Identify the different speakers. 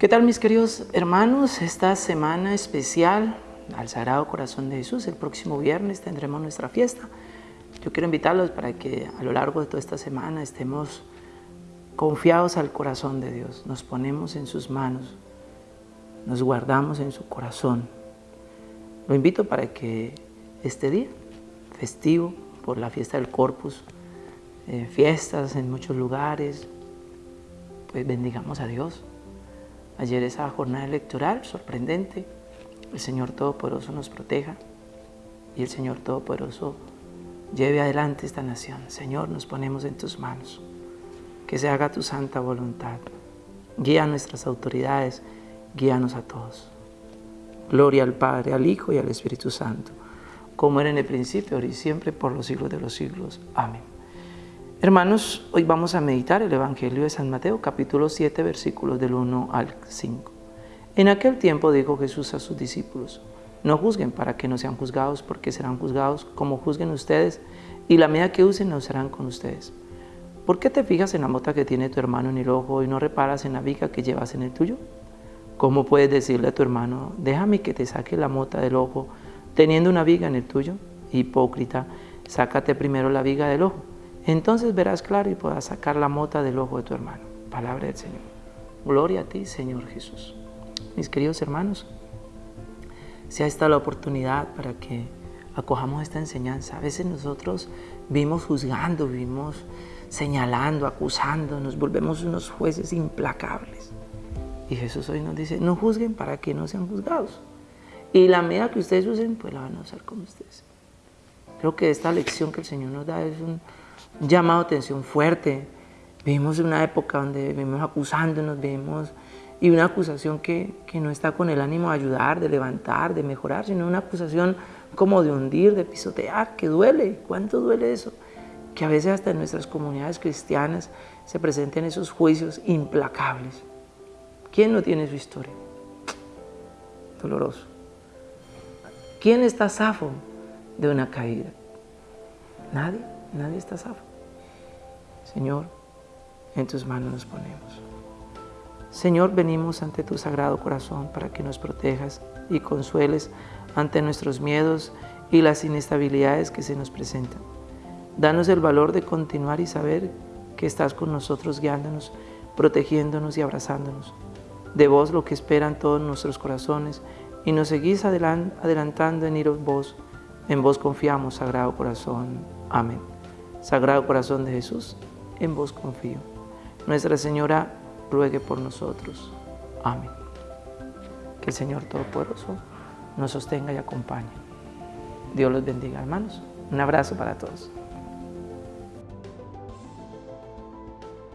Speaker 1: ¿Qué tal mis queridos hermanos? Esta semana especial al Sagrado Corazón de Jesús, el próximo viernes tendremos nuestra fiesta. Yo quiero invitarlos para que a lo largo de toda esta semana estemos confiados al corazón de Dios, nos ponemos en sus manos, nos guardamos en su corazón. Lo invito para que este día, festivo por la fiesta del Corpus, eh, fiestas en muchos lugares, pues bendigamos a Dios. Ayer esa jornada electoral sorprendente, el Señor Todopoderoso nos proteja y el Señor Todopoderoso lleve adelante esta nación. Señor, nos ponemos en tus manos. Que se haga tu santa voluntad. Guía a nuestras autoridades, guíanos a todos. Gloria al Padre, al Hijo y al Espíritu Santo, como era en el principio, ahora y siempre, por los siglos de los siglos. Amén. Hermanos, hoy vamos a meditar el Evangelio de San Mateo, capítulo 7, versículos del 1 al 5. En aquel tiempo dijo Jesús a sus discípulos, no juzguen para que no sean juzgados, porque serán juzgados como juzguen ustedes, y la medida que usen no serán con ustedes. ¿Por qué te fijas en la mota que tiene tu hermano en el ojo y no reparas en la viga que llevas en el tuyo? ¿Cómo puedes decirle a tu hermano, déjame que te saque la mota del ojo, teniendo una viga en el tuyo? Hipócrita, sácate primero la viga del ojo entonces verás claro y podrás sacar la mota del ojo de tu hermano. Palabra del Señor. Gloria a ti, Señor Jesús. Mis queridos hermanos, sea esta la oportunidad para que acojamos esta enseñanza. A veces nosotros vivimos juzgando, vivimos señalando, acusando, nos volvemos unos jueces implacables. Y Jesús hoy nos dice, no juzguen para que no sean juzgados. Y la medida que ustedes usen, pues la van a usar como ustedes. Creo que esta lección que el Señor nos da es un, llamado atención fuerte. Vivimos una época donde vivimos acusándonos, vivimos y una acusación que, que, no está con el ánimo de ayudar, de levantar, de mejorar, sino una acusación como de hundir, de pisotear, que duele. ¿Cuánto duele eso? Que a veces hasta en nuestras comunidades cristianas se presenten esos juicios implacables. ¿Quién no tiene su historia? Doloroso. ¿Quién está zafo de una caída? Nadie. Nadie está salvo. Señor, en tus manos nos ponemos. Señor, venimos ante tu sagrado corazón para que nos protejas y consueles ante nuestros miedos y las inestabilidades que se nos presentan. Danos el valor de continuar y saber que estás con nosotros guiándonos, protegiéndonos y abrazándonos. De vos lo que esperan todos nuestros corazones y nos seguís adelantando en ir a vos. En vos confiamos, Sagrado Corazón. Amén. Sagrado Corazón de Jesús, en vos confío. Nuestra Señora ruegue por nosotros. Amén. Que el Señor Todopoderoso nos sostenga y acompañe. Dios los bendiga, hermanos. Un abrazo para todos.